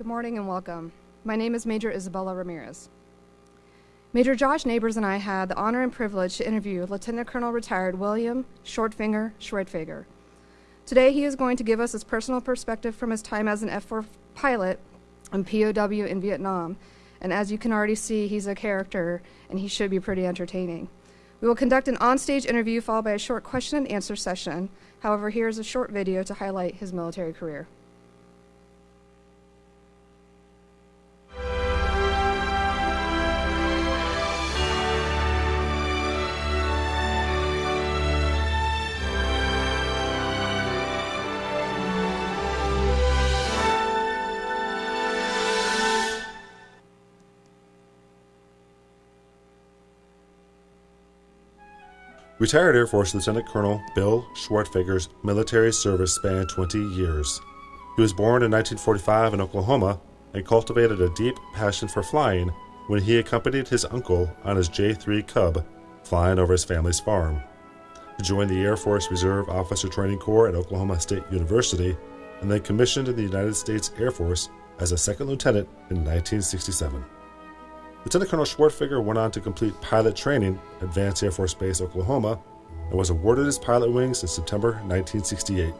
Good morning and welcome. My name is Major Isabella Ramirez. Major Josh Neighbors and I had the honor and privilege to interview Lieutenant Colonel retired William Shortfinger Schwertfeger. Today, he is going to give us his personal perspective from his time as an F 4 pilot and POW in Vietnam. And as you can already see, he's a character and he should be pretty entertaining. We will conduct an onstage interview followed by a short question and answer session. However, here is a short video to highlight his military career. Retired Air Force Lieutenant Colonel Bill Schwertfeger's military service spanned 20 years. He was born in 1945 in Oklahoma and cultivated a deep passion for flying when he accompanied his uncle on his J 3 Cub flying over his family's farm. He joined the Air Force Reserve Officer Training Corps at Oklahoma State University and then commissioned in the United States Air Force as a second lieutenant in 1967. Lieutenant Colonel Schwertfeger went on to complete pilot training at Vance Air Force Base, Oklahoma, and was awarded his pilot wings in September 1968.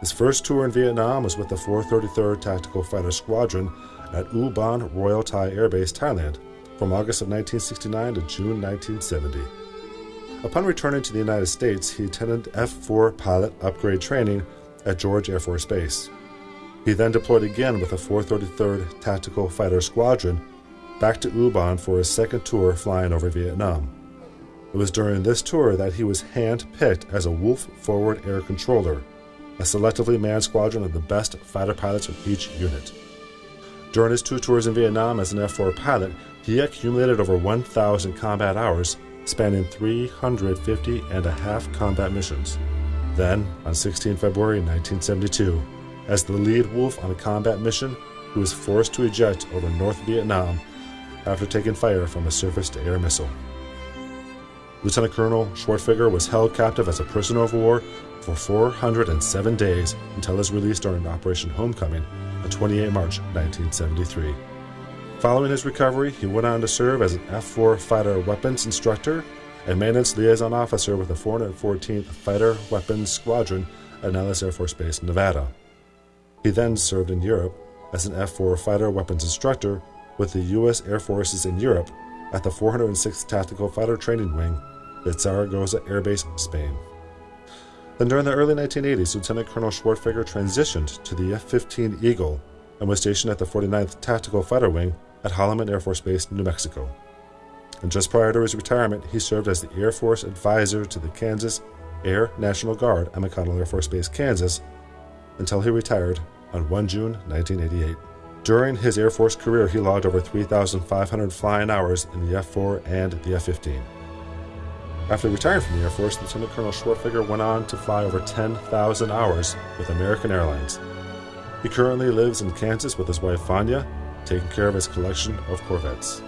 His first tour in Vietnam was with the 433rd Tactical Fighter Squadron at Ubon Royal Thai Air Base, Thailand, from August of 1969 to June 1970. Upon returning to the United States, he attended F 4 pilot upgrade training at George Air Force Base. He then deployed again with the 433rd Tactical Fighter Squadron back to Ubon for his second tour flying over Vietnam. It was during this tour that he was hand picked as a Wolf Forward Air Controller, a selectively manned squadron of the best fighter pilots from each unit. During his two tours in Vietnam as an F 4 pilot, he accumulated over 1,000 combat hours, spanning 350 and a half combat missions. Then, on 16 February 1972, as the lead Wolf on a combat mission, he was forced to eject over North Vietnam after taking fire from a surface to air missile. Lieutenant Colonel Schwertfeger was held captive as a prisoner of war for 407 days until his release during Operation Homecoming on 28 March 1973. Following his recovery, he went on to serve as an F 4 fighter weapons instructor and maintenance liaison officer with the 414th Fighter Weapons Squadron at Nellis Air Force Base, Nevada. He then served in Europe as an F 4 fighter weapons instructor with the U.S. Air Forces in Europe at the 406th Tactical Fighter Training Wing at Zaragoza Air Base, Spain. Then during the early 1980s, Lieutenant Colonel Schwertfeger transitioned to the F 15 Eagle and was stationed at the 49th Tactical Fighter Wing at Holloman Air Force Base, New Mexico. And just prior to his retirement, he served as the Air Force advisor to the Kansas Air National Guard at McConnell Air Force Base, Kansas, until he retired on 1 June 1988. During his Air Force career, he logged over 3,500 flying hours in the F 4 and the F 15. After retiring from the Air Force, Lieutenant Colonel Schwertfeger went on to fly over 10,000 hours with American Airlines. He currently lives in Kansas with his wife Vanya, taking care of his collection of Corvettes.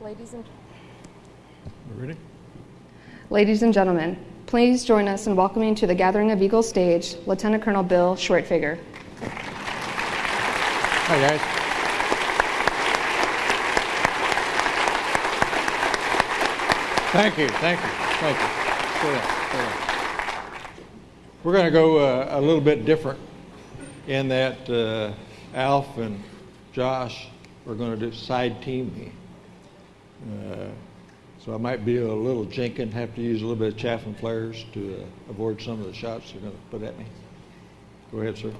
Ladies and, Ready? ladies and gentlemen, please join us in welcoming to the Gathering of Eagles stage Lieutenant Colonel Bill Schwertfeger. Hi, guys. Thank you, thank you, thank you. Sit down, sit down. We're going to go uh, a little bit different in that uh, Alf and Josh are going to do side team me. Uh, so I might be a little jinking, have to use a little bit of chaff and flares to uh, avoid some of the shots they're going to put at me. Go ahead, sir.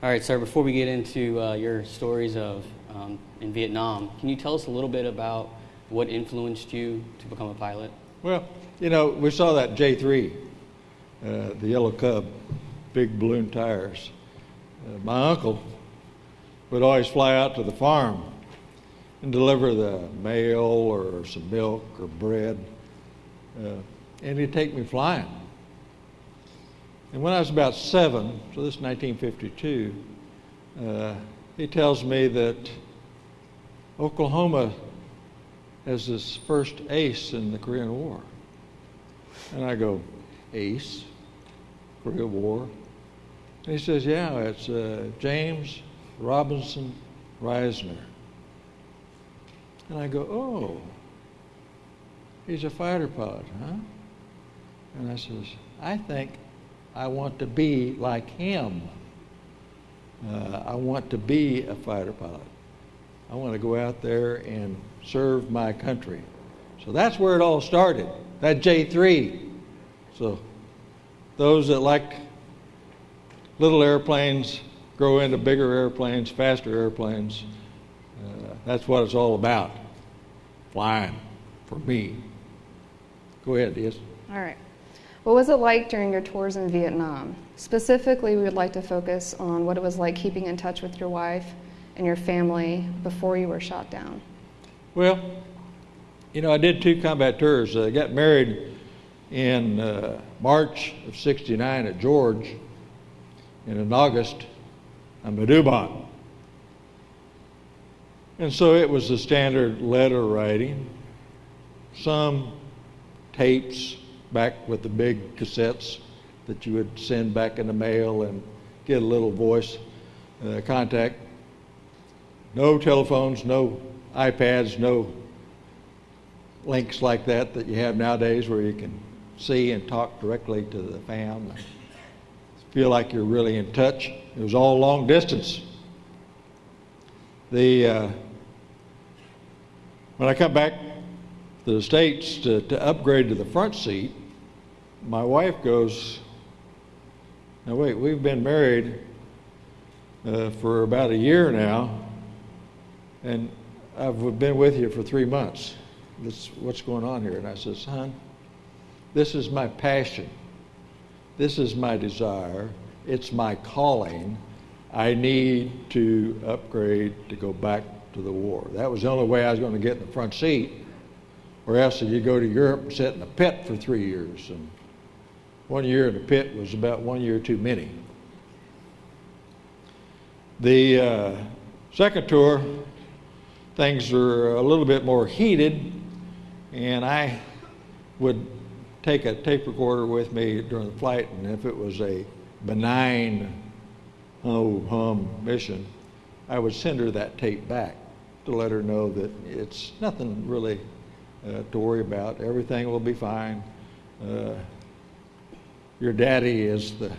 All right, sir, before we get into uh, your stories of um, in Vietnam, can you tell us a little bit about what influenced you to become a pilot? Well, you know, we saw that J3, uh, the yellow cub, big balloon tires. Uh, my uncle would always fly out to the farm and deliver the mail or some milk or bread, uh, and he'd take me flying. And when I was about seven, so this is 1952, uh, he tells me that Oklahoma has this first ace in the Korean War. And I go, ace, Korean War. And he says, Yeah, it's uh, James Robinson Risner. And I go, Oh, he's a fighter pilot, huh? And I says, I think I want to be like him. Uh, I want to be a fighter pilot. I want to go out there and serve my country. So that's where it all started, that J3. So those that like little airplanes grow into bigger airplanes, faster airplanes, uh, that's what it's all about. Flying for me. Go ahead, yes. All right. What was it like during your tours in Vietnam? Specifically, we would like to focus on what it was like keeping in touch with your wife and your family before you were shot down. Well, you know, I did two combat tours. I got married in uh, March of 69 at George, and in August, I'm at Ubon. And so it was the standard letter writing, some tapes back with the big cassettes that you would send back in the mail and get a little voice uh, contact. No telephones, no iPads, no links like that that you have nowadays where you can see and talk directly to the fam. Feel like you're really in touch. It was all long distance. The uh, when I come back to the states to, to upgrade to the front seat, my wife goes, "Now wait, we've been married uh, for about a year now, and I've been with you for three months. This, what's going on here?" And I said, "Son, this is my passion. This is my desire. It's my calling. I need to upgrade to go back to the war. That was the only way I was going to get in the front seat, or else you go to Europe and sit in a pit for three years. And one year in the pit was about one year too many. The uh, second tour, things are a little bit more heated, and I would take a tape recorder with me during the flight, and if it was a benign oh hum mission, I would send her that tape back to let her know that it's nothing really uh, to worry about. Everything will be fine. Uh, your daddy is the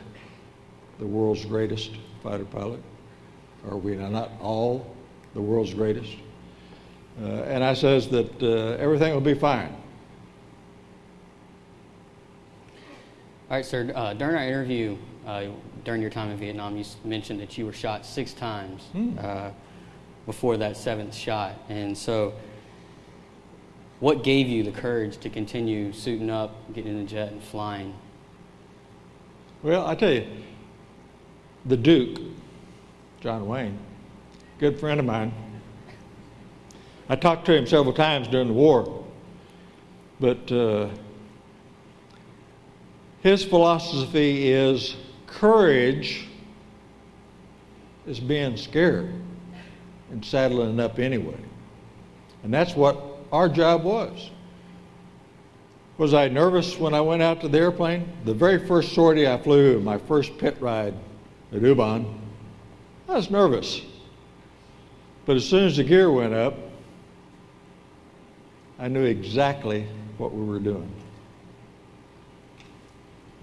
the world's greatest fighter pilot. Are we not all the world's greatest? Uh, and I says that uh, everything will be fine. All right, sir. Uh, during our interview, uh, during your time in Vietnam, you mentioned that you were shot six times Hmm. Before that seventh shot. And so, what gave you the courage to continue suiting up, getting in the jet, and flying? Well, I tell you, the Duke, John Wayne, good friend of mine. I talked to him several times during the war, but uh, his philosophy is courage is being scared and saddling up anyway. And that's what our job was. Was I nervous when I went out to the airplane? The very first sortie I flew, my first pit ride at Ubon, I was nervous. But as soon as the gear went up, I knew exactly what we were doing.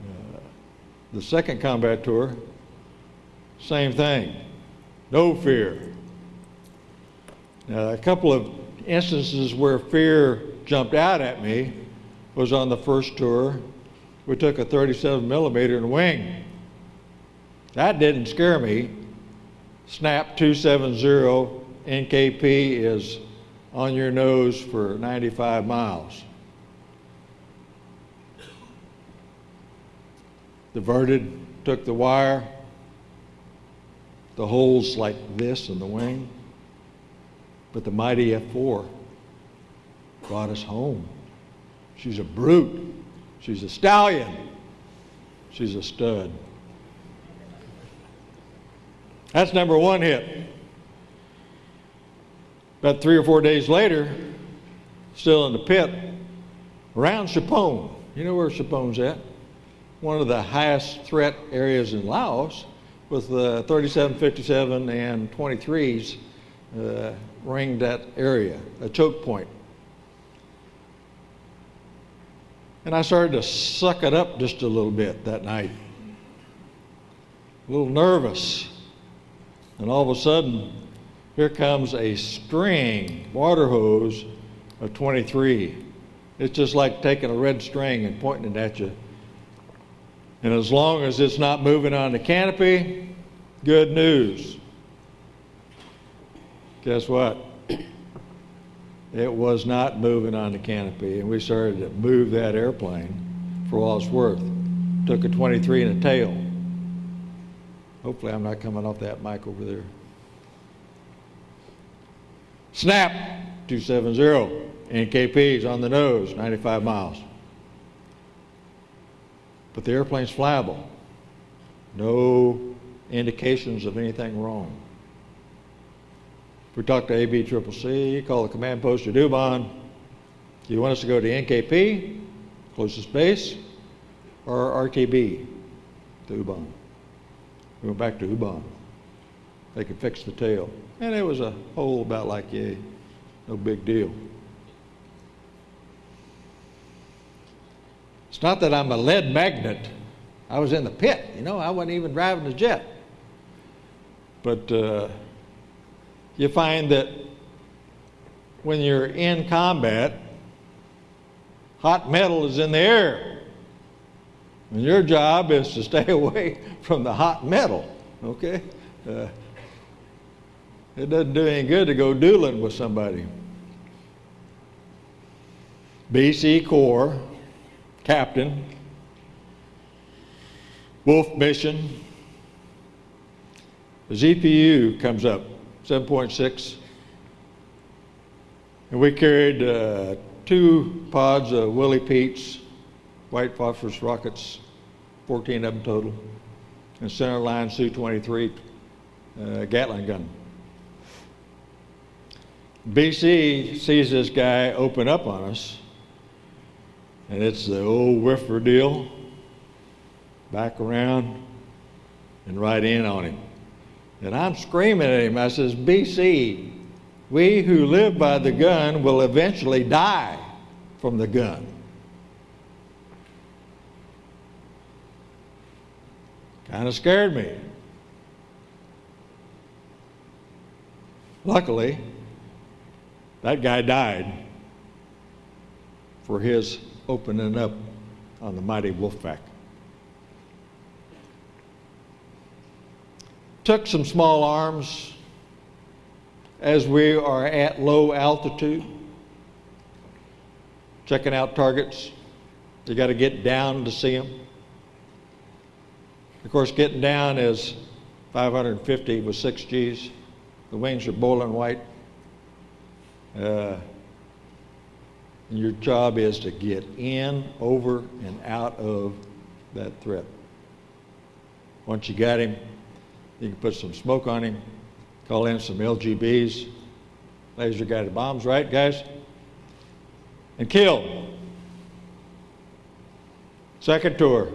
Uh, the second combat tour, same thing. No fear. Now, a couple of instances where fear jumped out at me was on the first tour. We took a 37 millimeter the wing. That didn't scare me. Snap 270 NKP is on your nose for 95 miles. Diverted, took the wire, the holes like this in the wing, but the mighty F4 brought us home. She's a brute. She's a stallion. She's a stud. That's number one hit. About three or four days later, still in the pit, around Tchepone. You know where Tchepone's at? one of the highest threat areas in Laos with the 37, 57, and 23s uh, ringed that area, a choke point. And I started to suck it up just a little bit that night. A little nervous. And all of a sudden, here comes a string water hose of 23. It's just like taking a red string and pointing it at you. And as long as it's not moving on the canopy, good news. Guess what? It was not moving on the canopy, and we started to move that airplane for all it's worth. Took a 23 and a tail. Hopefully, I'm not coming off that mic over there. Snap 270. NKP's on the nose, 95 miles. But the airplane's flyable. No indications of anything wrong. We talked to ABCCC, call the command post at Ubon. Do you want us to go to NKP, closest base, or RTB to Ubon? We went back to Ubon. They could fix the tail. And it was a hole about like yay, no big deal. It's not that I'm a lead magnet. I was in the pit, you know, I wasn't even driving the jet. But uh, you find that when you're in combat, hot metal is in the air. And your job is to stay away from the hot metal, okay? Uh, it doesn't do any good to go dueling with somebody. BC Corps captain, Wolf mission. The ZPU comes up, 7.6. And we carried uh, two pods of Willie Pete's white phosphorus rockets, 14 of them total, and center line SUU-23 uh, Gatling gun. BC sees this guy open up on us and it's the old whiffer deal. Back around and right in on him. And I'm screaming at him. I says, BC, we who live by the gun will eventually die from the gun. Kind of scared me. Luckily, that guy died for his opening up on the mighty Wolfpack. Took some small arms as we are at low altitude, checking out targets. You got to get down to see them. Of course, getting down is 550 with six Gs. The wings are boiling white. Uh, and your job is to get in, over, and out of that threat. Once you got him, you can put some smoke on him, call in some LGBs, laser guided bombs, right, guys? And kill. Second tour,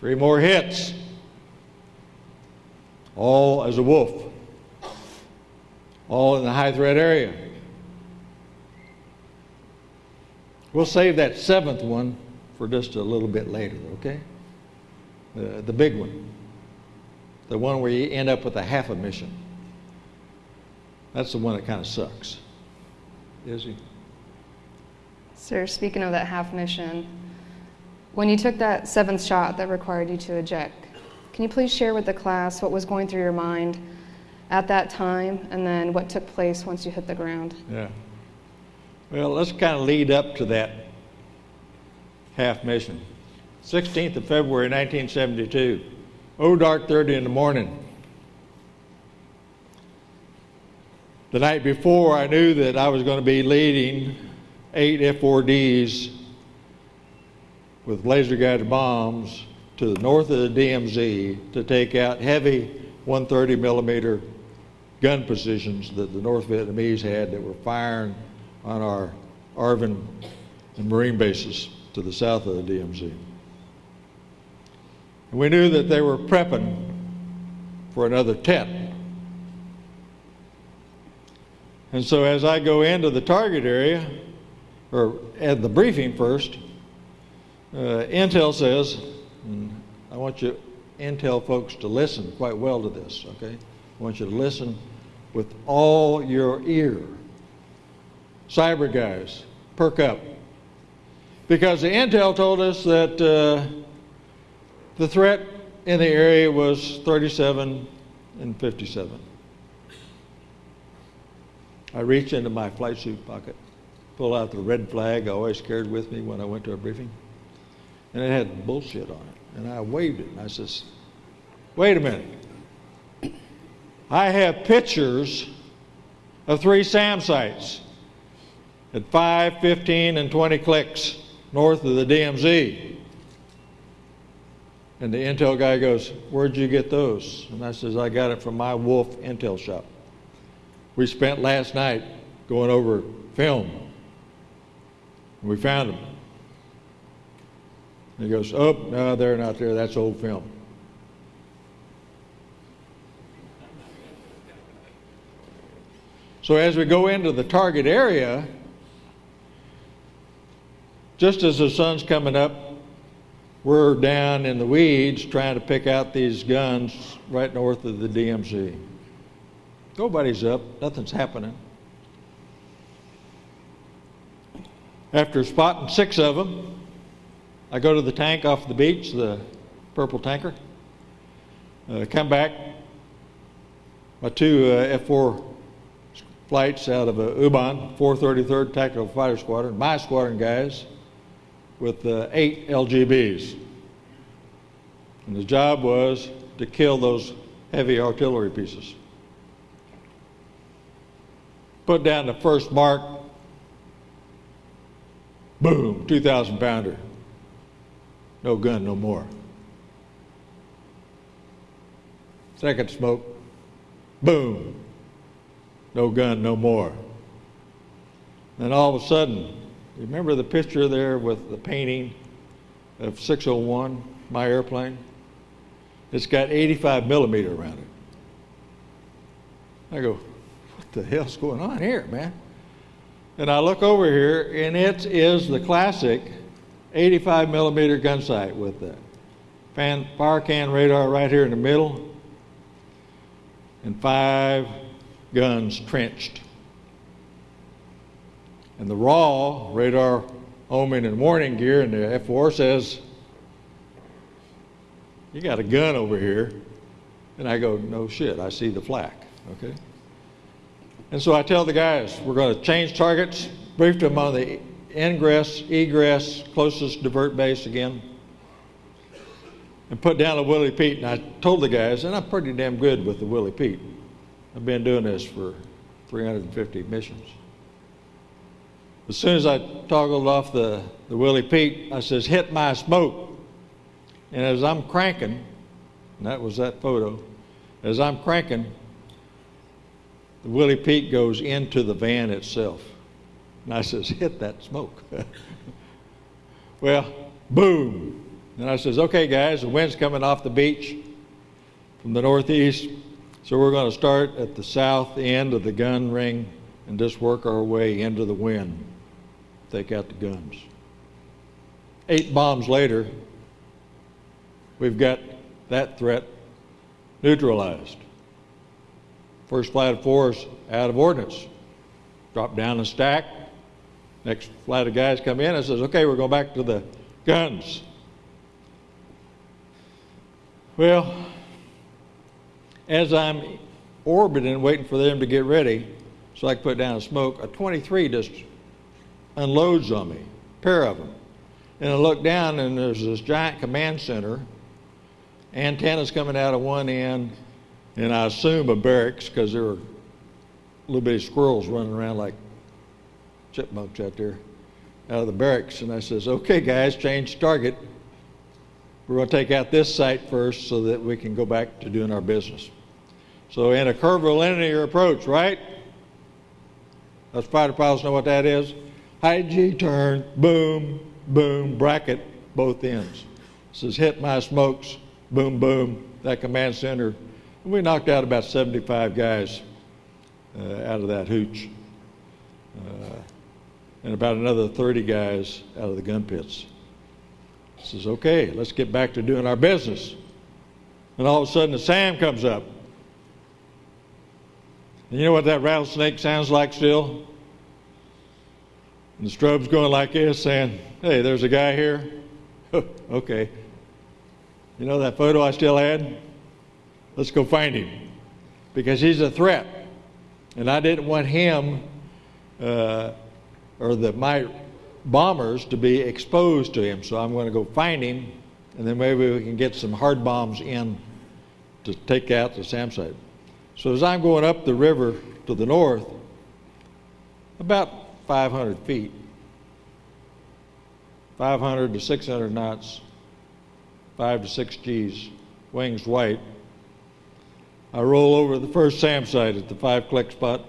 three more hits, all as a wolf, all in the high threat area. We'll save that seventh one for just a little bit later, okay? Uh, the big one. The one where you end up with a half a mission. That's the one that kind of sucks. Is he? Sir, speaking of that half mission, when you took that seventh shot that required you to eject, can you please share with the class what was going through your mind at that time and then what took place once you hit the ground? Yeah. Well, let's kind of lead up to that half mission. 16th of February 1972. Oh, dark 30 in the morning. The night before, I knew that I was going to be leading eight F-4Ds with laser guided bombs to the north of the DMZ to take out heavy 130 millimeter gun positions that the North Vietnamese had that were firing on our ARVN and Marine bases to the south of the DMZ. We knew that they were prepping for another tent. And so as I go into the target area, or at the briefing first, uh, Intel says, and I want you Intel folks to listen quite well to this, okay? I want you to listen with all your ear. Cyber guys, perk up. Because the Intel told us that uh, the threat in the area was 37 and 57. I reach into my flight suit pocket, pull out the red flag I always carried with me when I went to a briefing, and it had bullshit on it. And I waved it, and I says, wait a minute. I have pictures of three SAM sites at 5, 15, and 20 clicks north of the DMZ. And the Intel guy goes, Where'd you get those? And I says, I got it from my Wolf Intel shop. We spent last night going over film. And we found them. And he goes, Oh, no, they're not there. That's old film. So as we go into the target area, just as the sun's coming up, we're down in the weeds trying to pick out these guns right north of the DMZ. Nobody's up, nothing's happening. After spotting six of them, I go to the tank off the beach, the purple tanker. Uh, come back. My two uh, F 4 flights out of uh, UBON, 433rd Tactical Fighter Squadron, my squadron guys, with uh, eight LGBs. And the job was to kill those heavy artillery pieces. Put down the first mark, boom, 2,000 pounder. No gun, no more. Second smoke, boom, no gun, no more. Then all of a sudden, remember the picture there with the painting of 601, my airplane? It's got 85 millimeter around it. I go, what the hell's going on here, man? And I look over here, and it is the classic 85 millimeter gun sight with the fan, fire can radar right here in the middle, and five guns trenched. And the raw radar homing and warning gear and the F4 says, You got a gun over here. And I go, No shit, I see the flak. Okay? And so I tell the guys, We're going to change targets, brief them on the ingress, egress, closest divert base again, and put down a Willie Pete. And I told the guys, and I'm pretty damn good with the Willie Pete. I've been doing this for 350 missions. As soon as I toggled off the, the Willie Pete, I says, hit my smoke. And as I'm cranking, and that was that photo, as I'm cranking, the Willie Pete goes into the van itself. And I says, hit that smoke. well, boom. And I says, okay, guys, the wind's coming off the beach from the northeast. So we're going to start at the south end of the gun ring and just work our way into the wind. Take got the guns. Eight bombs later, we've got that threat neutralized. First flight of fours out of ordnance. Drop down the stack. Next flight of guys come in and says, okay, we're going back to the guns. Well, as I'm orbiting, waiting for them to get ready so I can put down a smoke, a 23 just unloads on me, a pair of them. And I look down, and there's this giant command center, antennas coming out of one end, and I assume a barracks because there were little bitty squirrels running around like chipmunks out there out of the barracks. And I says, okay, guys, change target. We're going to take out this site first so that we can go back to doing our business. So in a curvilinear approach, right? Us fighter pilots know what that is. High G turn, boom, boom, bracket, both ends. Says hit my smokes, boom, boom, that command center. And we knocked out about 75 guys uh, out of that hooch, uh, and about another 30 guys out of the gun pits. Says, okay, let's get back to doing our business. And all of a sudden, the SAM comes up. And you know what that rattlesnake sounds like still? And the strobe's going like this, saying, Hey, there's a guy here. okay. You know that photo I still had? Let's go find him. Because he's a threat. And I didn't want him uh, or the, my bombers to be exposed to him. So I'm going to go find him, and then maybe we can get some hard bombs in to take out the SAM site. So as I'm going up the river to the north, about 500 feet, 500 to 600 knots, 5 to 6 Gs, wings white. I roll over the first SAM site at the five click spot,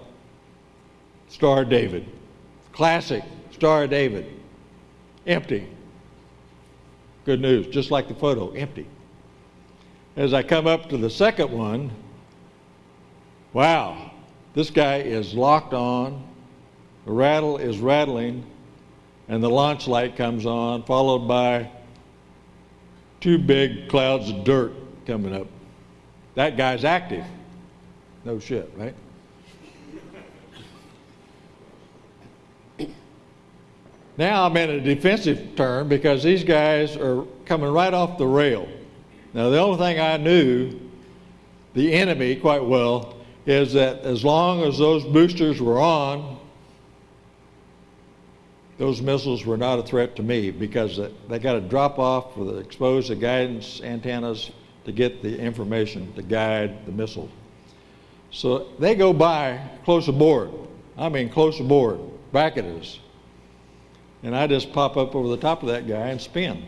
Star David. Classic Star David. Empty. Good news, just like the photo, empty. As I come up to the second one, wow, this guy is locked on, the rattle is rattling, and the launch light comes on, followed by two big clouds of dirt coming up. That guy's active. No shit, right? Now I'm in a defensive turn because these guys are coming right off the rail. Now, the only thing I knew, the enemy quite well, is that as long as those boosters were on, those missiles were not a threat to me because they got to drop off for the expose the guidance antennas to get the information to guide the missile. So they go by close aboard. I mean, close aboard, back at us and I just pop up over the top of that guy and spin.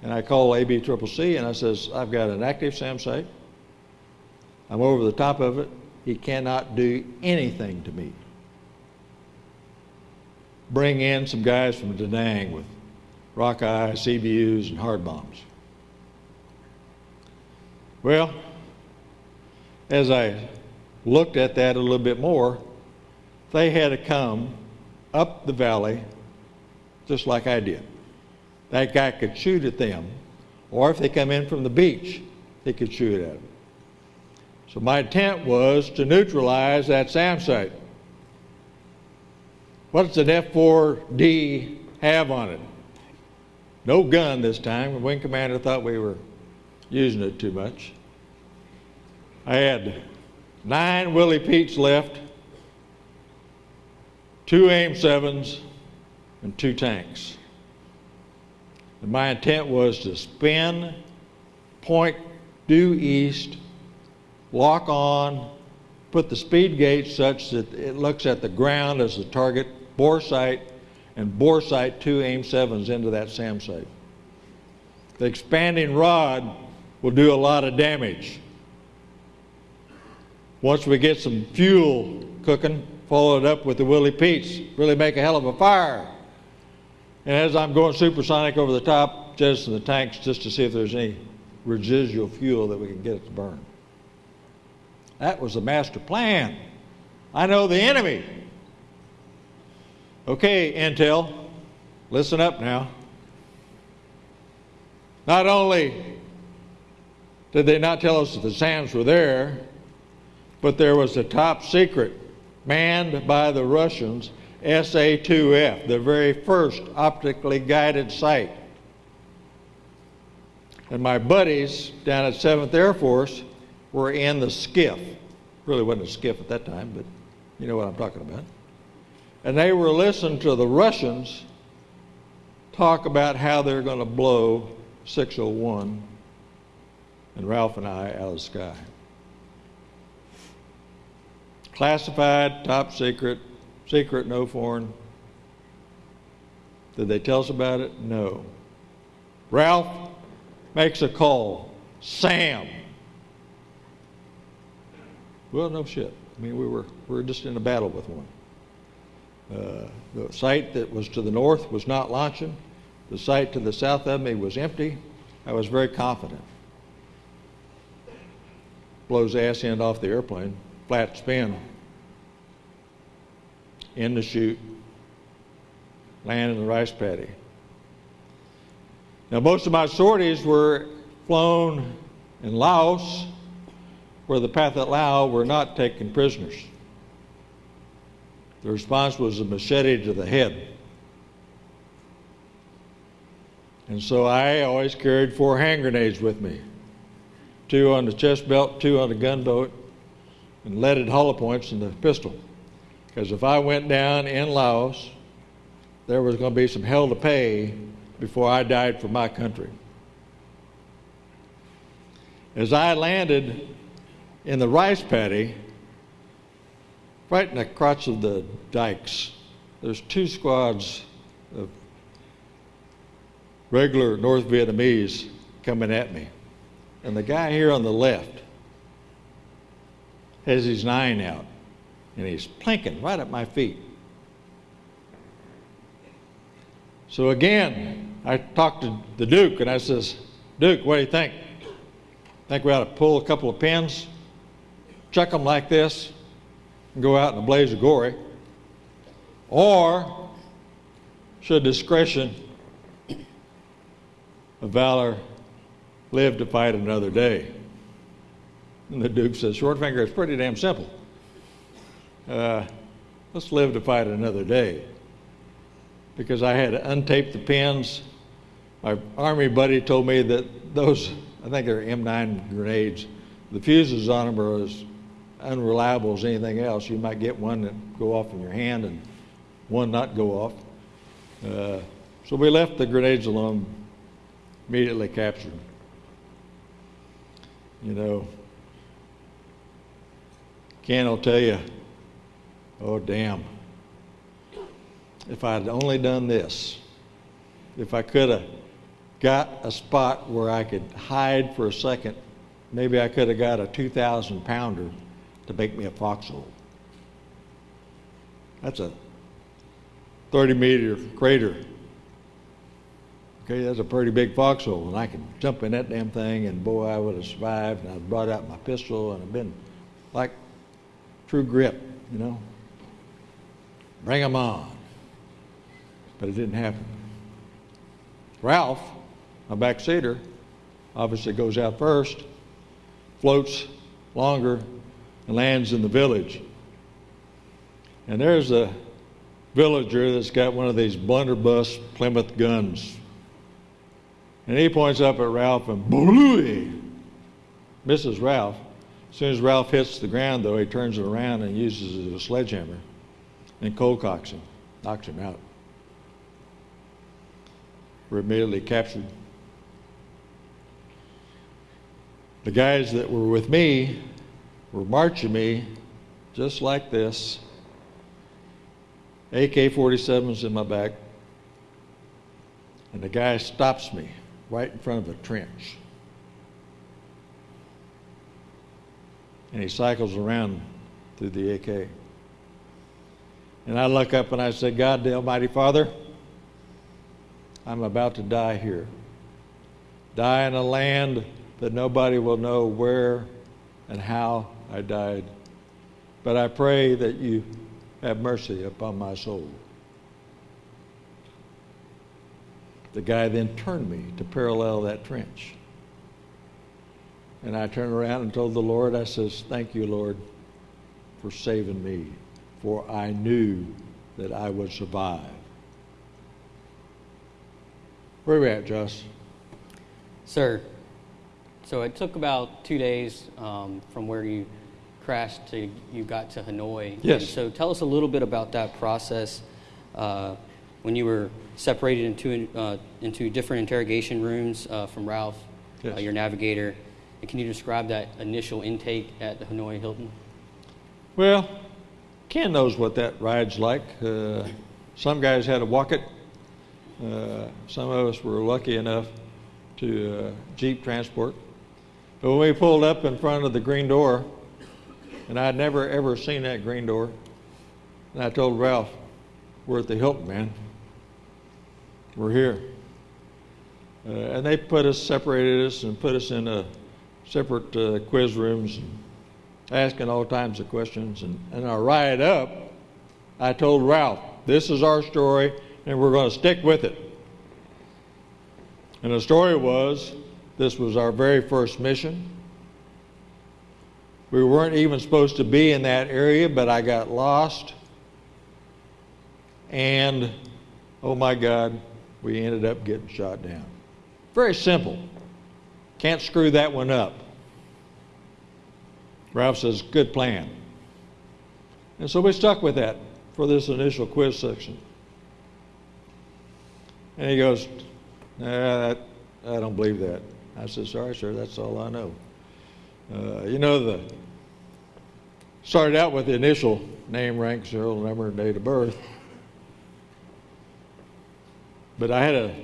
And I call ABCCC and I says, I've got an active SAM site. I'm over the top of it. He cannot do anything to me. Bring in some guys from Da Nang with Rockeye, CBUs, and hard bombs. Well, as I looked at that a little bit more, they had to come up the valley just like I did. That guy could shoot at them, or if they come in from the beach, he could shoot at them. So my intent was to neutralize that SAM site. What does an F-4D have on it? No gun this time. The wing commander thought we were using it too much. I had nine Willie Petes left two AIM 7s, and two tanks. And my intent was to spin, point due east, lock on, put the speed gate such that it looks at the ground as the target, bore sight, and bore sight two AIM 7s into that SAM site. The expanding rod will do a lot of damage. Once we get some fuel cooking, follow it up with the Willie Pete's, really make a hell of a fire. And as I'm going supersonic over the top, just in the tanks, just to see if there's any residual fuel that we can get it to burn. That was the master plan. I know the enemy. Okay, Intel, listen up now. Not only did they not tell us that the SAMs were there, but there was a top secret manned by the Russians, SA 2F, the very first optically guided sight. And my buddies down at 7th Air Force were in the SCIF. Really wasn't a SCIF at that time, but you know what I'm talking about. And they were listening to the Russians talk about how they're going to blow 601 and Ralph and I out of the sky classified, top secret, secret, no foreign. Did they tell us about it? No. Ralph makes a call. Sam. Well, no shit. I mean, we were, we were just in a battle with one. Uh, the site that was to the north was not launching. The site to the south of me was empty. I was very confident. Blows ass end off the airplane, flat spin, in the chute, land in the rice paddy. Now, most of my sorties were flown in Laos, where the Pathet Lao were not taken prisoners. The response was a machete to the head. And so I always carried four hand grenades with me two on the chest belt, two on the gunboat, and leaded hollow points in the pistol. Because if I went down in Laos, there was going to be some hell to pay before I died for my country. As I landed in the rice paddy, right in the crotch of the dikes, there's two squads of regular North Vietnamese coming at me. And the guy here on the left has his nine out, and he's plinking right at my feet. So again, I talked to the Duke, and I says, Duke, what do you think? Think we ought to pull a couple of pins, chuck them like this, and go out in a blaze of glory? Or should discretion of valor live to fight another day? And the Duke says, Shortfinger, it's pretty damn simple. Uh, let's live to fight another day. Because I had to untape the pins. My Army buddy told me that those, I think they're M9 grenades, the fuses on them are as unreliable as anything else. You might get one that go off in your hand and one not go off. Uh, so we left the grenades alone, immediately captured. You know, Ken will tell you, oh, damn. If I'd only done this, if I could have got a spot where I could hide for a second, maybe I could have got a 2,000 pounder to make me a foxhole. That's a 30 meter crater. Okay, that's a pretty big foxhole, and I could jump in that damn thing, and boy, I would have survived. And I brought out my pistol, and I've been like true grit, you know. Bring 'em on. But it didn't happen. Ralph, my backseater, obviously goes out first, floats longer, lands in the village. And there's a villager that's got one of these blunderbuss Plymouth guns. And he points up at Ralph and blooey, misses Ralph. As soon as Ralph hits the ground, though, he turns it around and uses a sledgehammer and cold cocks him, knocks him out. We're immediately captured. The guys that were with me were marching me just like this. AK 47s in my back. And the guy stops me right in front of a trench. And he cycles around through the AK. And I look up and I say, God, the Almighty Father, I'm about to die here. Die in a land that nobody will know where and how I died. But I pray that you have mercy upon my soul. The guy then turned me to parallel that trench. And I turned around and told the Lord, I says, Thank you, Lord, for saving me, for I knew that I would survive. Where are we at, Josh? Sir, so it took about two days um, from where you crashed to you got to Hanoi. Yes. And so tell us a little bit about that process uh, when you were separated into uh, into different interrogation rooms uh, from Ralph, uh, Yes. your navigator. And can you describe that initial intake at the Hanoi Hilton? Well, Ken knows what that ride's like. Uh, some guys had to walk it. Uh, some of us were lucky enough to uh, Jeep transport. But when we pulled up in front of the green door, and I'd never ever seen that green door, and I told Ralph, "We're at the Hilton, man. We're here." Uh, and they put us, separated us, and put us in a separate uh, quiz rooms, asking all kinds of questions. And, and I ride up, I told Ralph, this is our story, and we're going to stick with it. And the story was this was our very first mission. We weren't even supposed to be in that area, but I got lost. And, oh my God, we ended up getting shot down. Very simple. Can't screw that one up. Ralph says, good plan. And so we stuck with that for this initial quiz section. And he goes, nah, that, I don't believe that. I said, sorry, sir, that's all I know. Uh, you know, the started out with the initial name, rank, serial number, and date of birth. But I had a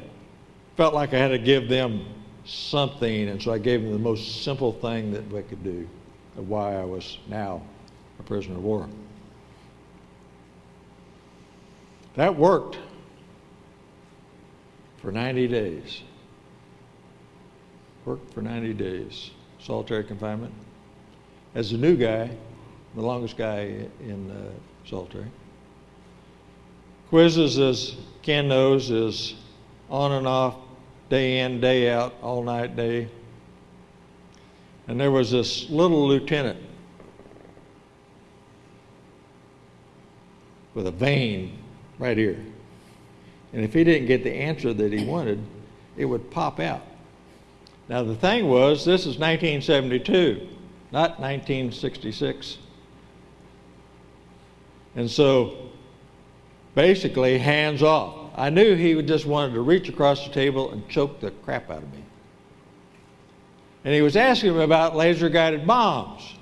felt like I had to give them something, and so I gave them the most simple thing that we could do of why I was now a prisoner of war. That worked for 90 days. Worked for 90 days. Solitary confinement. As a new guy, the longest guy in uh, solitary. Quizzes, as Ken knows, is on and off, day in, day out, all night, day. And there was this little lieutenant with a vein right here. And if he didn't get the answer that he wanted, it would pop out. Now, the thing was, this is 1972, not 1966. And so, basically, hands off. I knew he just wanted to reach across the table and choke the crap out of me. And he was asking me about laser guided bombs.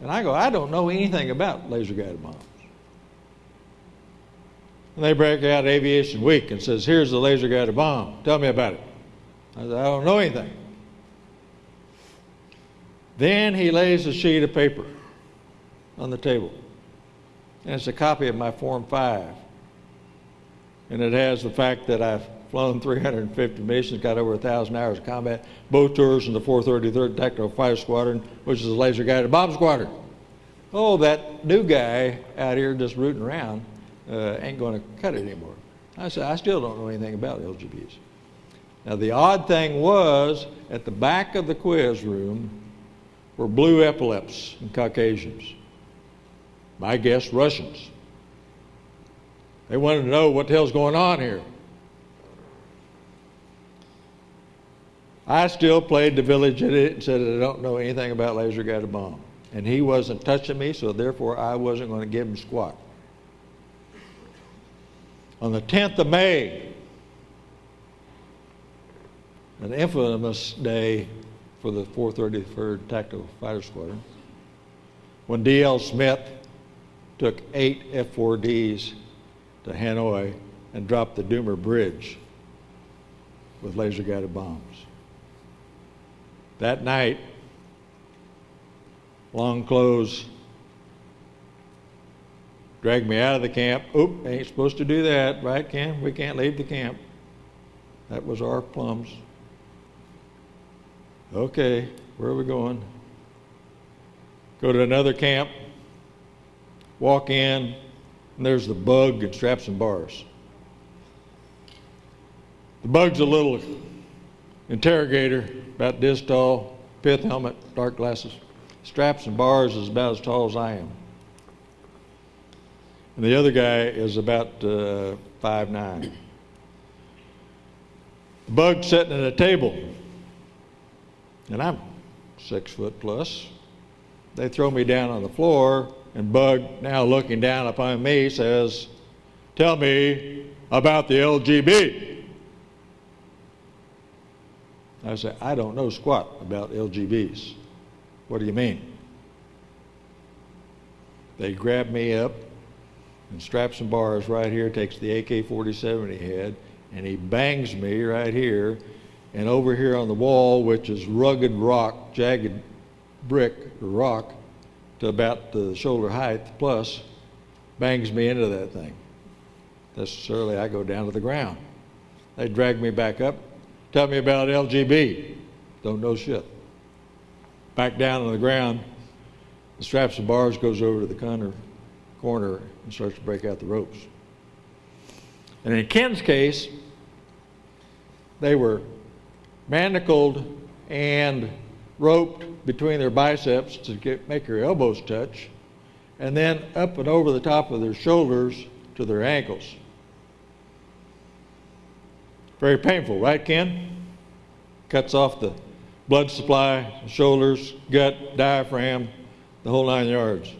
And I go, I don't know anything about laser guided bombs. And they break out Aviation Week and says, Here's the laser guided bomb. Tell me about it. I said, I don't know anything. Then he lays a sheet of paper on the table. And it's a copy of my Form 5. And it has the fact that I've flown 350 missions, got over 1,000 hours of combat, both tours in the 433rd Tactical Fighter Squadron, which is a laser guided bomb squadron. Oh, that new guy out here just rooting around uh, ain't going to cut it anymore. I said, I still don't know anything about LGBs. Now, the odd thing was, at the back of the quiz room were blue epaulets and Caucasians. My guess, Russians. They wanted to know what the hell's going on here. I still played the village idiot and said I don't know anything about laser guided bomb. And he wasn't touching me, so therefore I wasn't going to give him squat. On the 10th of May, an infamous day for the 433rd Tactical Fighter Squadron, when D.L. Smith took eight F-4Ds to Hanoi and dropped the Doumer Bridge with laser-guided bombs. That night, long clothes dragged me out of the camp. Oop, ain't supposed to do that, right, Ken? We can't leave the camp. That was our plums. Okay, where are we going? Go to another camp, walk in, and there's the bug and straps and bars. The bug's a little interrogator, about this tall, pith helmet, dark glasses. Straps and bars is about as tall as I am. And the other guy is about uh, five nine. The bug sitting at a table, and I'm six foot plus. They throw me down on the floor, and Bug, now looking down upon me, says, Tell me about the LGB. I say, I don't know squat about LGBs. What do you mean? They grab me up and straps some bars right here, takes the AK 47 he had, and he bangs me right here. And over here on the wall, which is rugged rock, jagged brick rock, to about the shoulder height plus, bangs me into that thing. Necessarily, I go down to the ground. They drag me back up, tell me about LGB. Don't know shit. Back down on the ground, the straps and bars goes over to the corner, corner and starts to break out the ropes. And in Ken's case, they were manacled and roped between their biceps to get, make their elbows touch, and then up and over the top of their shoulders to their ankles. Very painful, right, Ken? Cuts off the blood supply, shoulders, gut, diaphragm, the whole nine yards.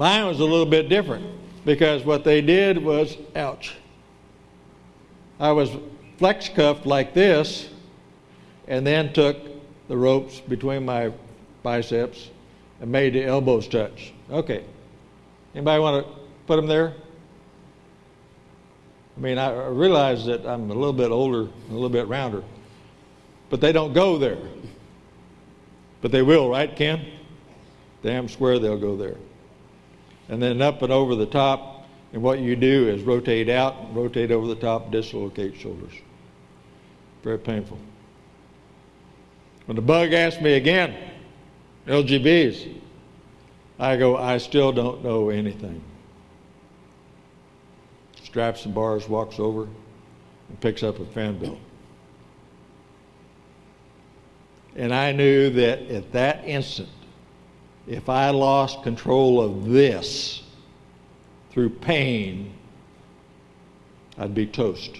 Mine was a little bit different because what they did was, ouch. I was flex cuffed like this and then took the ropes between my biceps and made the elbows touch. Okay. Anybody want to put them there? I mean, I realize that I'm a little bit older, a little bit rounder, but they don't go there. But they will, right, Ken? Damn square they'll go there. And then up and over the top, and what you do is rotate out, rotate over the top, dislocate shoulders. Very painful. When the bug asked me again, LGBs, I go, I still don't know anything straps and bars, walks over, and picks up a fan belt. And I knew that at that instant, if I lost control of this through pain, I'd be toast.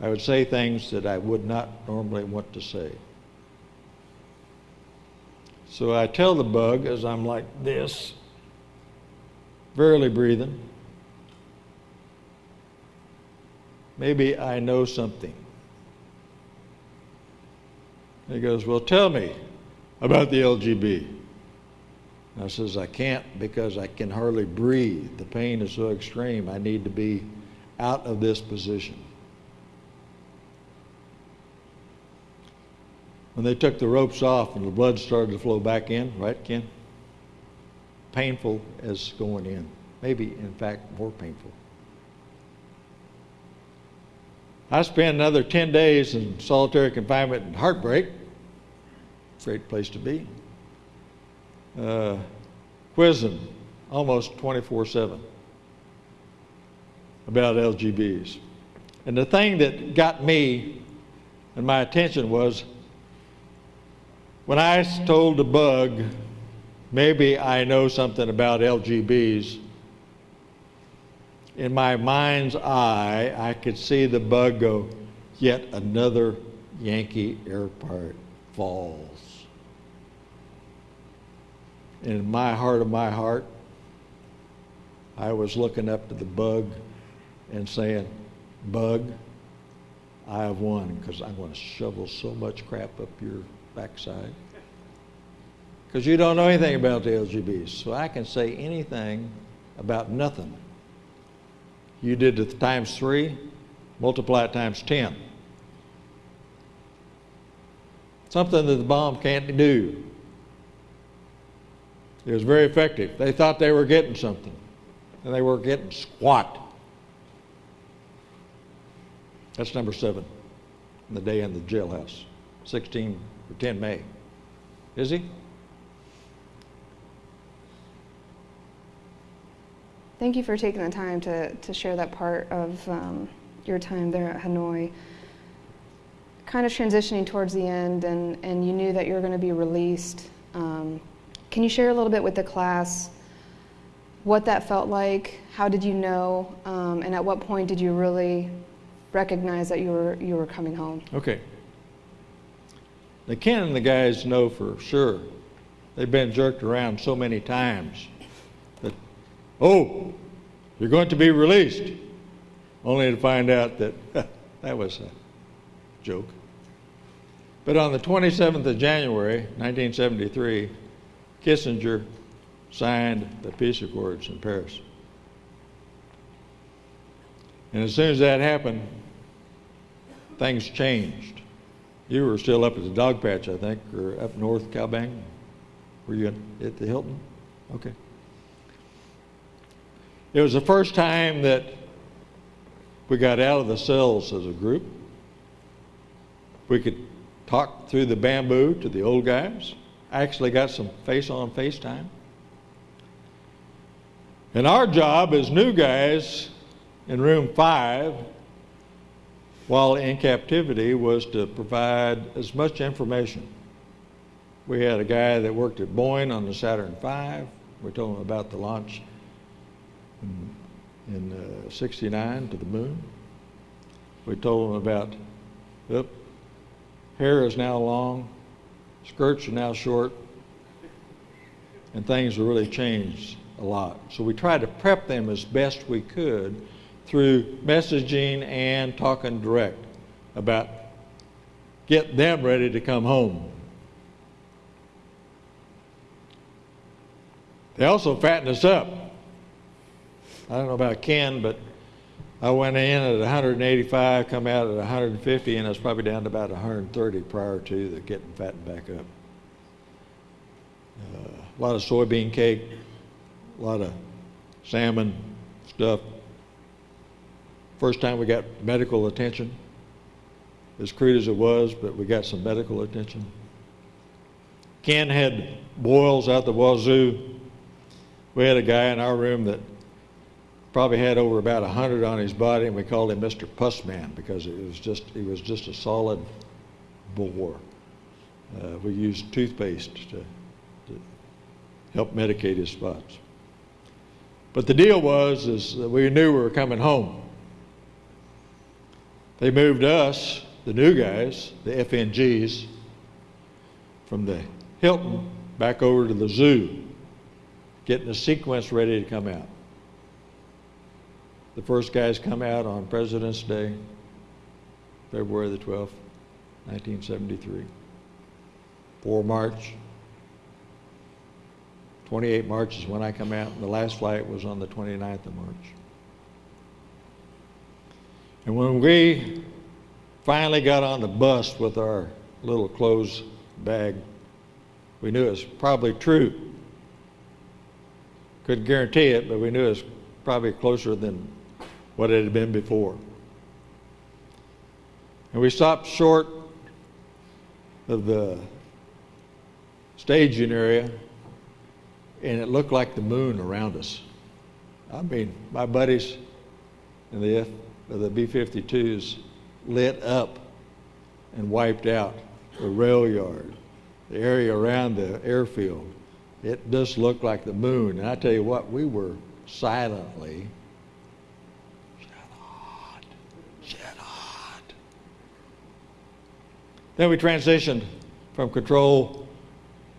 I would say things that I would not normally want to say. So I tell the bug as I'm like this, barely breathing, maybe I know something. he goes, Well, tell me about the LGB. I says, I can't because I can hardly breathe. The pain is so extreme. I need to be out of this position. When they took the ropes off and the blood started to flow back in, right, Ken? Painful as going in. Maybe, in fact, more painful. I spent another 10 days in solitary confinement and heartbreak. Great place to be. Uh, quizzing almost 24 7 about LGBs. And the thing that got me and my attention was when I told the bug, maybe I know something about LGBs, in my mind's eye, I could see the bug go, yet another Yankee air pirate falls. In my heart of my heart, I was looking up to the bug and saying, Bug, I have won because I'm going to shovel so much crap up your backside. Because you don't know anything about the LGBs. So I can say anything about nothing you did it times three, multiply it times 10. Something that the bomb can't do. It was very effective. They thought they were getting something, and they were getting squat. That's number seven, the day in the jailhouse, 16 or 10 May. Is he? Thank you for taking the time to, to share that part of um, your time there at Hanoi. Kind of transitioning towards the end, and, and you knew that you were going to be released. Um, can you share a little bit with the class what that felt like? How did you know? Um, and at what point did you really recognize that you were, you were coming home? Okay. The Ken and the guys know for sure. They've been jerked around so many times that, Oh, you're going to be released. Only to find out that that was a joke. But on the 27th of January, 1973, Kissinger signed the peace accords in Paris. And as soon as that happened, things changed. You were still up at the dog patch, I think, or up north, Cao Bang. Were you at the Hilton? Okay. It was the first time that We got out of the cells as a group. We could talk through the bamboo to the old guys. Actually got some face on FaceTime. And our job as new guys in room five, while in captivity, was to provide as much information. We had a guy that worked at Boeing on the Saturn V. We told him about the launch in, in uh, 69 to the moon. We told him about, yep, hair is now long, skirts are now short, and things have really changed a lot. So we tried to prep them as best we could through messaging and talking direct about get them ready to come home. They also fatten us up. I don't know about Ken, but I went in at 185, come out at 150, and I was probably down to about 130 prior to the getting fattened back up. Uh, a lot of soybean cake, a lot of salmon stuff. First time we got medical attention, as crude as it was, but we got some medical attention. Ken had boils out the wazoo. We had a guy in our room that probably had over about 100 on his body, and we called him Mr. Pussman because it was just, he was just a solid bore. Uh, we used toothpaste to, to help medicate his spots. But the deal was is we knew we were coming home. They moved us, the new guys, the FNGs, from the Hilton back over to the zoo, getting the sequence ready to come out. The first guys come out on President's Day, February the 12th, 1973. 4 March, 28 March is when I come out, and the last flight was on the 29th of March. And when we finally got on the bus with our little clothes bag, we knew it was probably true. Couldn't guarantee it, but we knew it was probably closer than what it had been before. And we stopped short of the staging area and it looked like the moon around us. I mean, my buddies in the F, uh, the B-52s lit up and wiped out the rail yard, the area around the airfield. It just looked like the moon. And I tell you what, we were silently Then we transitioned from control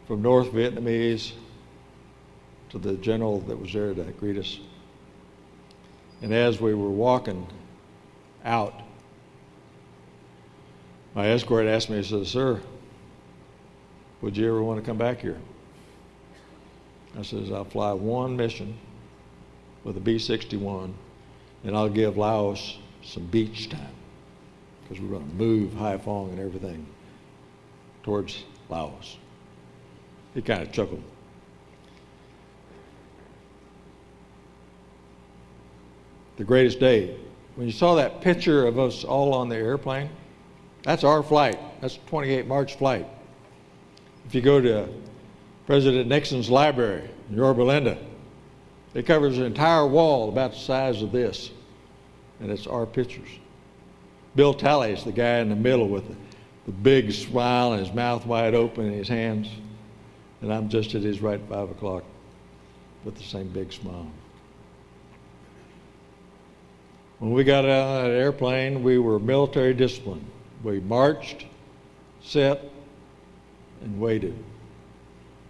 from North Vietnamese to the general that was there to greet us. And as we were walking out, my escort asked me, he said, Sir, would you ever want to come back here? I says, I'll fly one mission with a B 61 and I'll give Laos some beach time because we're going to move Haiphong and everything towards Laos. He kind of chuckled. the greatest day. When you saw that picture of us all on the airplane, that's our flight. That's 28 March flight. If you go to President Nixon's library in Yorba Linda, it covers an entire wall about the size of this, and it's our pictures. Bill Talley is the guy in the middle with the, the big smile and his mouth wide open and his hands, and I'm just at his right five o'clock with the same big smile. When we got out of that airplane, we were military disciplined. We marched, sat, and waited.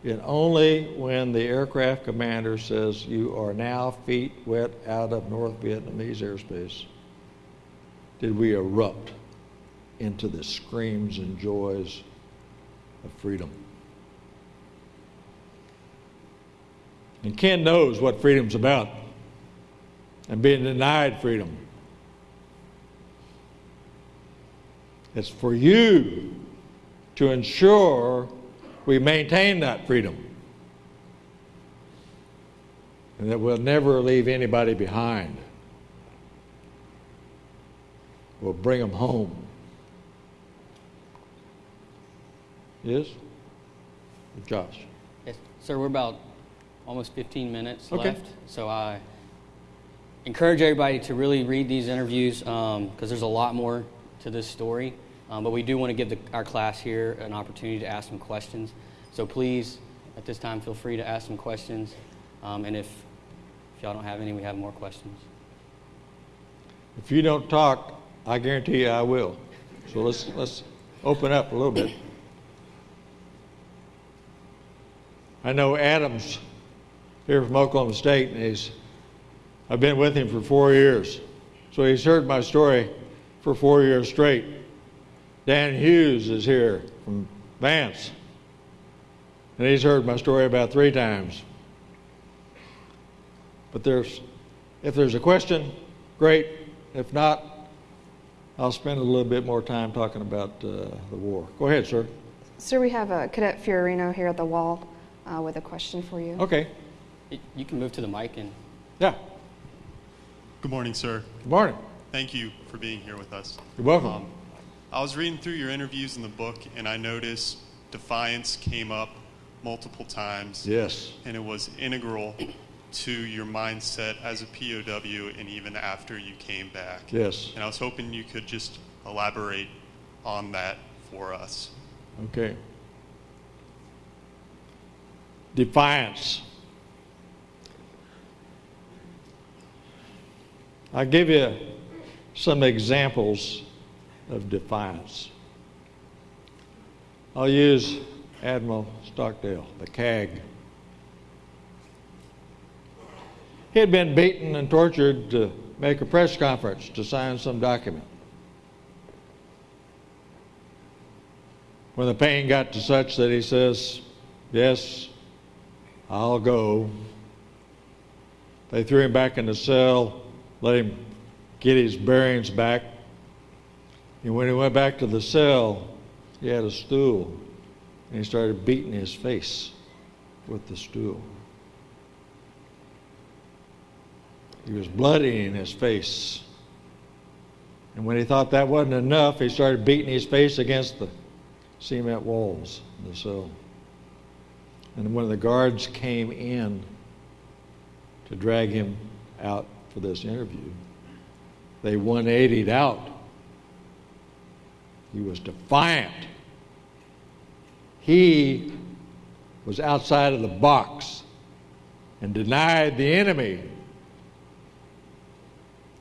And only when the aircraft commander says, You are now feet wet out of North Vietnamese airspace, did we erupt into the screams and joys of freedom. And Ken knows what freedom's about and being denied freedom. It's for you to ensure we maintain that freedom and that we'll never leave anybody behind. Will bring them home. Yes? Josh? Yes, sir, we're about almost 15 minutes Okay. left. So I encourage everybody to really read these interviews because there's a lot more to this story. Um, but we do want to give the, our class here an opportunity to ask some questions. So please, at this time, feel free to ask some questions. Um, and if, if y'all don't have any, we have more questions. If you don't talk, I guarantee you I will. So let's, let's open up a little bit. I know Adams here from Oklahoma State, and he's, I've been with him for four years. So he's heard my story for four years straight. Dan Hughes is here from Vance, and he's heard my story about three times. But there's, if there's a question, great. If not, I'll spend a little bit more time talking about uh, the war. Go ahead, sir. Sir, we have uh, Cadet Fiorino here at the wall uh, with a question for you. Okay. You can move to the mic and Yeah. Good morning, sir. Good morning. Thank you for being here with us. You're welcome. Um, I was reading through your interviews in the book, and I noticed defiance came up multiple times, yes. and it was integral to your mindset as a POW and even after you came back. Yes. And I was hoping you could just elaborate on that for us. Okay. Defiance. I'll give you some examples of defiance. I'll use Admiral Stockdale, the CAG. He had been beaten and tortured to make a press conference to sign some document. When the pain got to such that he says, Yes, I'll go, they threw him back in the cell, let him get his bearings back. And when he went back to the cell, he had a stool, and he started beating his face with the stool. He was bloody in his face. And when he thought that wasn't enough, he started beating his face against the cement walls in the cell. And when the guards came in to drag him out for this interview, they 180'd out. He was defiant. He was outside of the box and denied the enemy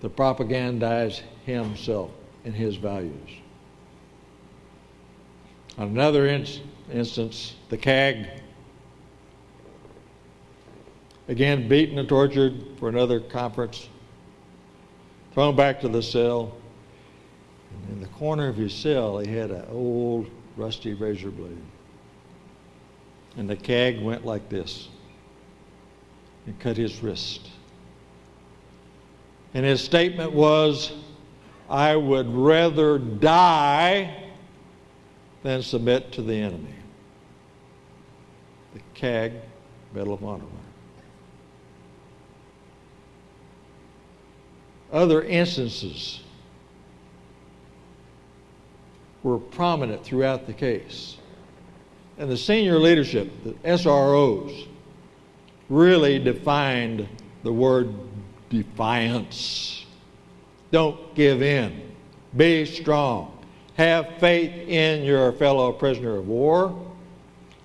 to propagandize himself and his values. On another in- instance, the CAG, again beaten and tortured for another conference, thrown back to the cell. And in the corner of his cell, he had an old rusty razor blade. And the CAG went like this and cut his wrist. And his statement was, I would rather die than submit to the enemy. The CAG Medal of Honor. Other instances were prominent throughout the case. And the senior leadership, the SROs, really defined the word defiance. Don't give in. Be strong. Have faith in your fellow prisoner of war.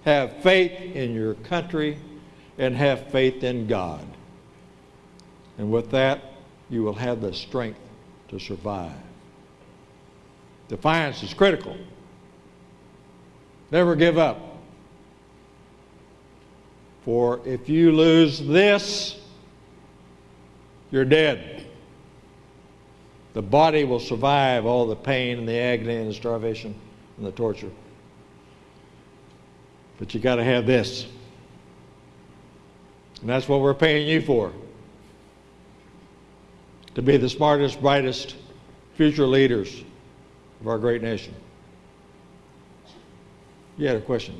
Have faith in your country. And have faith in God. And with that, you will have the strength to survive. Defiance is critical. Never give up. For if you lose this, you're dead. The body will survive all the pain and the agony and the starvation and the torture. But you got to have this. And that's what we're paying you for. To be the smartest, brightest future leaders of our great nation. You had a question?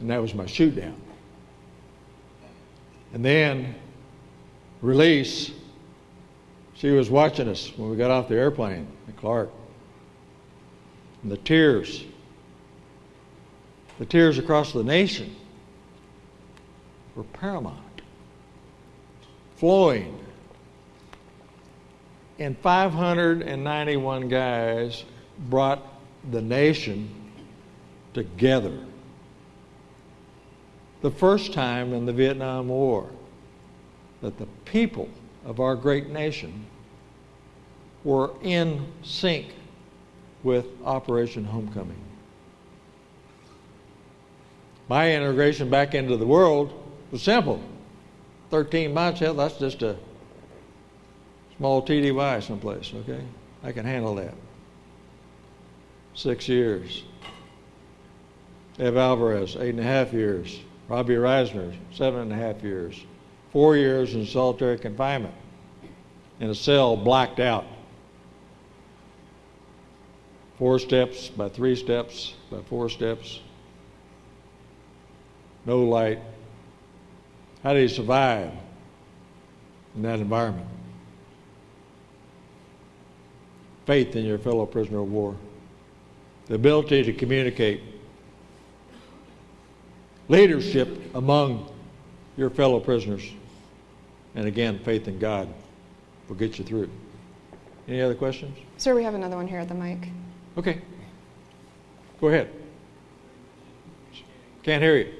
And that was my shoot down. And then, release, she was watching us when we got off the airplane at Clark. And the tears, the tears across the nation were paramount, flowing. And 591 guys brought the nation together. The first time in the Vietnam War that the people of our great nation were in sync with Operation Homecoming. My integration back into the world was simple 13 months, hell, that's just a small TDY someplace, okay? I can handle that. Six years. Ev Alvarez, eight and a half years. Robbie Risner, seven and a half years. Four years in solitary confinement in a cell blacked out. Four steps by three steps by four steps. No light. How did he survive in that environment? Faith in your fellow prisoner of war, the ability to communicate, leadership among your fellow prisoners, and again, faith in God will get you through. Any other questions? Sir, we have another one here at the mic. Okay. Go ahead. Can't hear you.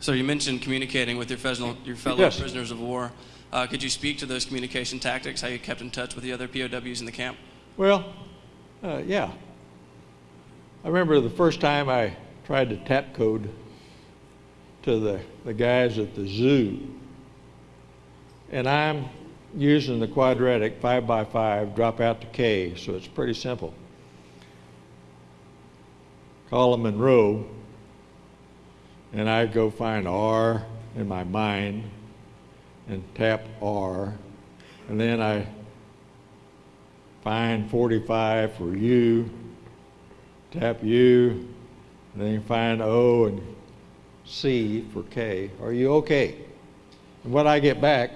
So you mentioned communicating with your fellow, your fellow Yes. prisoners of war. Uh, could you speak to those communication tactics, how you kept in touch with the other POWs in the camp? Well, uh, yeah. I remember the first time I tried to tap code to the, the guys at the zoo. And I'm using the quadratic 5 by 5 drop out to K, so it's pretty simple. Column and row, and I go find R in my mind and tap R, and then I find 45 for U, tap U, and then you find O and C for K. Are you okay? And what I get back,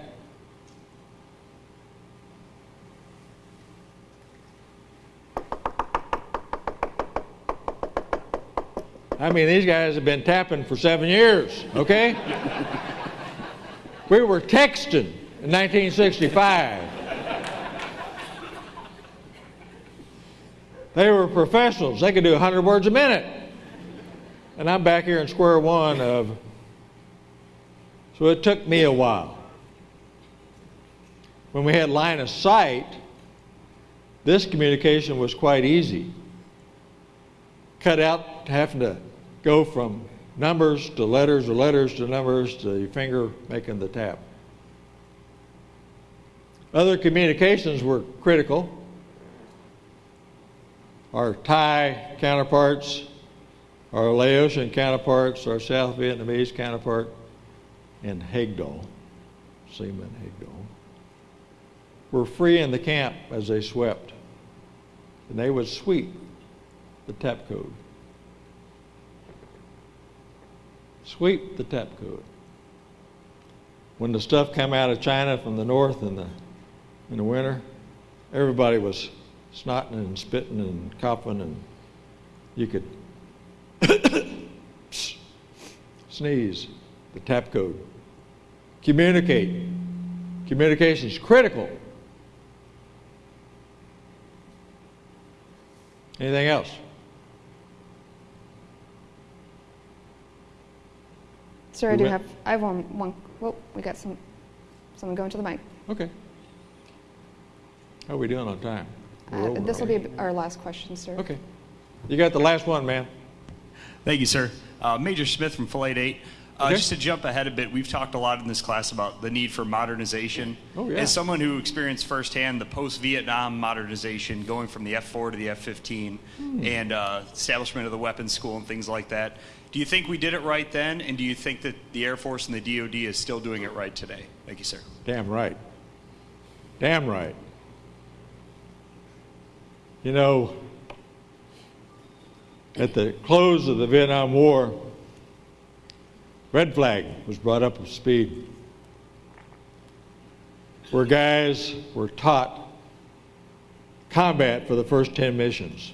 I mean, these guys have been tapping for seven years, okay? we were texting in 1965. They were professionals. They could do 100 words a minute. And I'm back here in square one of. So it took me a while. When we had line of sight, this communication was quite easy. Cut out having to go from numbers to letters or letters to numbers to your finger making the tap. Other communications were critical our Thai counterparts, our Laotian counterparts, our South Vietnamese counterpart, and Hegdahl, Seaman Hegdahl, were free in the camp as they swept. And they would sweep the tap code. Sweep the tap code. When the stuff came out of China from the north in the, in the winter, everybody was snotting and spitting and coughing, and you could sneeze, the tap code. Communicate. Communication is critical. Anything else? Sir, I do have, I have one, one, whoa, we got some, someone going to the mic. Okay. How are we doing on time? Uh, This will be our last question, sir. Okay. You got the last one, man. Thank you, sir. Uh, Major Smith from Flight 8. Uh, Okay. Just to jump ahead a bit, we've talked a lot in this class about the need for modernization. Oh, yeah. As someone who experienced firsthand the post-Vietnam modernization, going from the F-4 to the F-15, Hmm. and uh, establishment of the weapons school and things like that, do you think we did it right then, and do you think that the Air Force and the DoD is still doing it right today? Thank you, sir. Damn right. Damn right. You know, at the close of the Vietnam War, Red Flag was brought up to speed, where guys were taught combat for the first 10 missions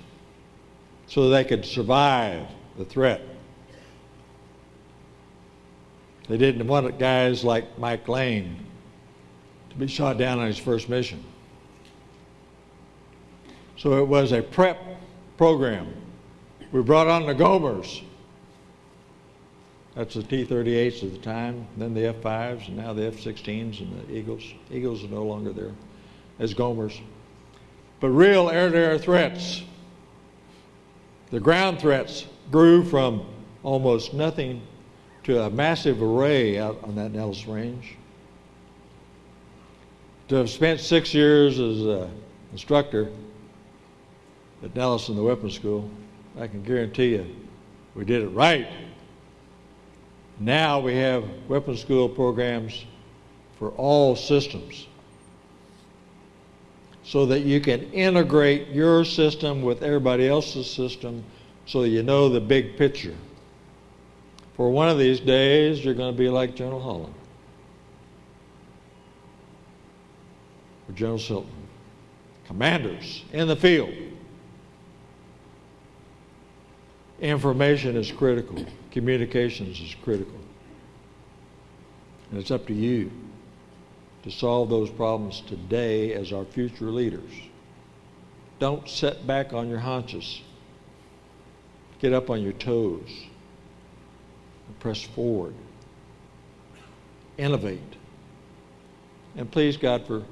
so they could survive the threat. They didn't want guys like Mike Lane to be shot down on his first mission. So it was a prep program. We brought on the Gomers. That's the T-38s at the time, then the F-5s, and now the F-16s and the Eagles. Eagles are no longer there as Gomers. But real air-to-air threats, the ground threats grew from almost nothing to a massive array out on that Nellis Range. To have spent six years as an instructor at Nellis in the weapons school, I can guarantee you we did it right. Now we have weapons school programs for all systems so that you can integrate your system with everybody else's system so you know the big picture. For one of these days, you're going to be like General Holland or General Silton. Commanders in the field. Information is critical. Communications is critical. And it's up to you to solve those problems today as our future leaders. Don't sit back on your haunches. Get up on your toes and press forward. Innovate. And please, God, for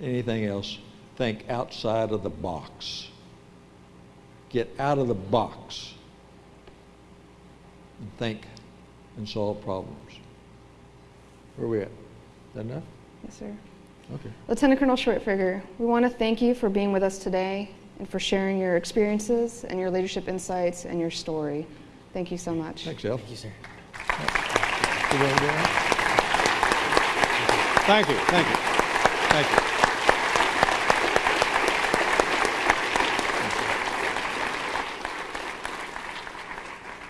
anything else, think outside of the box. Get out of the box and think and solve problems. Where are we at? Is that enough? Yes, sir. Okay. Lieutenant Colonel Schwertfeger, we want to thank you for being with us today and for sharing your experiences and your leadership insights and your story. Thank you so much. Thanks, El. Thank you, sir. You wanna go on? Thank you, thank you, thank you.